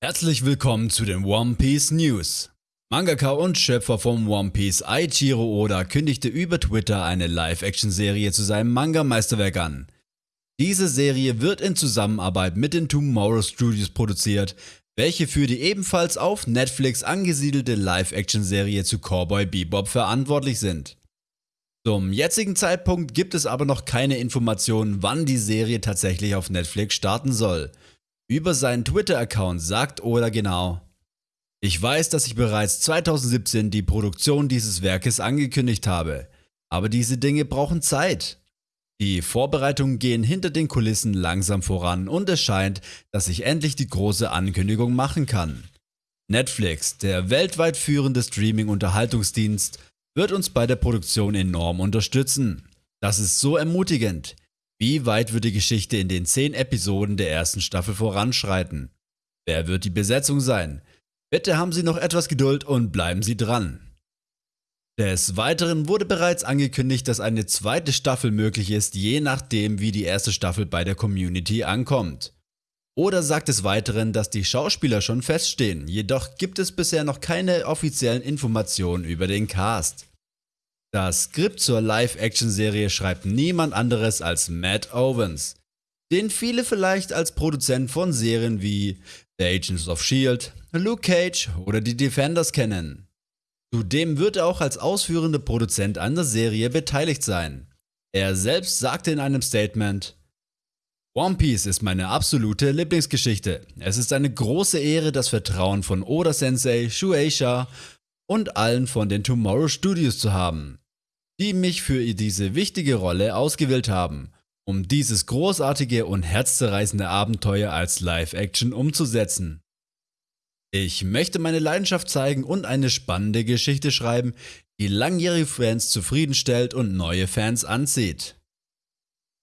Herzlich willkommen zu den One Piece News. Mangaka und Schöpfer vom One Piece Aichiro Oda kündigte über Twitter eine Live-Action-Serie zu seinem Manga-Meisterwerk an. Diese Serie wird in Zusammenarbeit mit den Tomorrow Studios produziert, welche für die ebenfalls auf Netflix angesiedelte Live-Action-Serie zu Cowboy Bebop verantwortlich sind. Zum jetzigen Zeitpunkt gibt es aber noch keine Informationen, wann die Serie tatsächlich auf Netflix starten soll. Über seinen Twitter-Account sagt Oda genau, ich weiß, dass ich bereits 2017 die Produktion dieses Werkes angekündigt habe, aber diese Dinge brauchen Zeit. Die Vorbereitungen gehen hinter den Kulissen langsam voran und es scheint, dass ich endlich die große Ankündigung machen kann. Netflix, der weltweit führende Streaming-Unterhaltungsdienst, wird uns bei der Produktion enorm unterstützen. Das ist so ermutigend. Wie weit wird die Geschichte in den 10 Episoden der ersten Staffel voranschreiten? Wer wird die Besetzung sein? Bitte haben Sie noch etwas Geduld und bleiben Sie dran. Des Weiteren wurde bereits angekündigt, dass eine zweite Staffel möglich ist, je nachdem wie die erste Staffel bei der Community ankommt. Oder sagt des Weiteren, dass die Schauspieler schon feststehen, jedoch gibt es bisher noch keine offiziellen Informationen über den Cast. Das Skript zur Live-Action-Serie schreibt niemand anderes als Matt Owens, den viele vielleicht als Produzent von Serien wie The Agents of S.H.I.E.L.D., Luke Cage oder die Defenders kennen. Zudem wird er auch als ausführender Produzent an der Serie beteiligt sein. Er selbst sagte in einem Statement, One Piece ist meine absolute Lieblingsgeschichte. Es ist eine große Ehre, das Vertrauen von Oda Sensei, Shueisha und allen von den Tomorrow Studios zu haben, die mich für diese wichtige Rolle ausgewählt haben, um dieses großartige und herzzerreißende Abenteuer als Live-Action umzusetzen. Ich möchte meine Leidenschaft zeigen und eine spannende Geschichte schreiben, die langjährige Fans zufriedenstellt und neue Fans anzieht.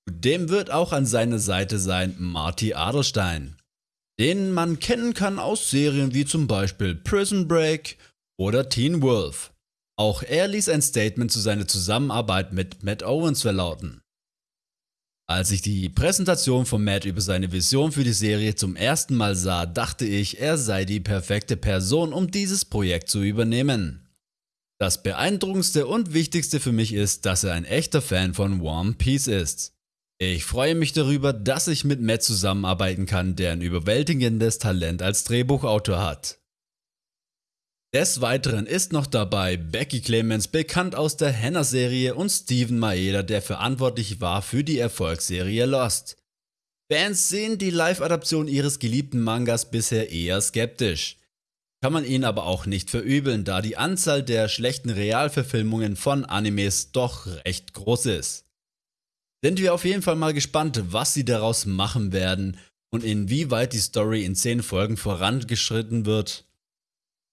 Zudem wird auch an seiner Seite sein Marty Adelstein, den man kennen kann aus Serien wie zum Beispiel Prison Break oder Teen Wolf. Auch er ließ ein Statement zu seiner Zusammenarbeit mit Matt Owens verlauten. Als ich die Präsentation von Matt über seine Vision für die Serie zum ersten Mal sah, dachte ich, er sei die perfekte Person, um dieses Projekt zu übernehmen. Das beeindruckendste und wichtigste für mich ist, dass er ein echter Fan von One Piece ist. Ich freue mich darüber, dass ich mit Matt zusammenarbeiten kann, der ein überwältigendes Talent als Drehbuchautor hat. Des Weiteren ist noch dabei Becky Clemens, bekannt aus der Hannah-Serie und Steven Maeda, der verantwortlich war für die Erfolgsserie Lost. Fans sehen die Live-Adaption ihres geliebten Mangas bisher eher skeptisch. Kann man ihnen aber auch nicht verübeln, da die Anzahl der schlechten Realverfilmungen von Animes doch recht groß ist. Sind wir auf jeden Fall mal gespannt, was sie daraus machen werden und inwieweit die Story in 10 Folgen vorangeschritten wird.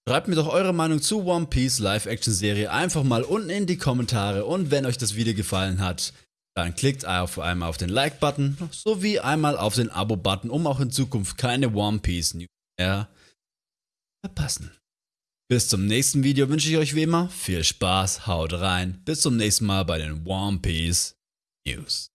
Schreibt mir doch eure Meinung zu One Piece Live-Action-Serie einfach mal unten in die Kommentare und wenn euch das Video gefallen hat, dann klickt auf einmal auf den Like-Button sowie einmal auf den Abo-Button, um auch in Zukunft keine One Piece News mehr verpassen. Bis zum nächsten Video wünsche ich euch wie immer viel Spaß, haut rein, bis zum nächsten Mal bei den One Piece News.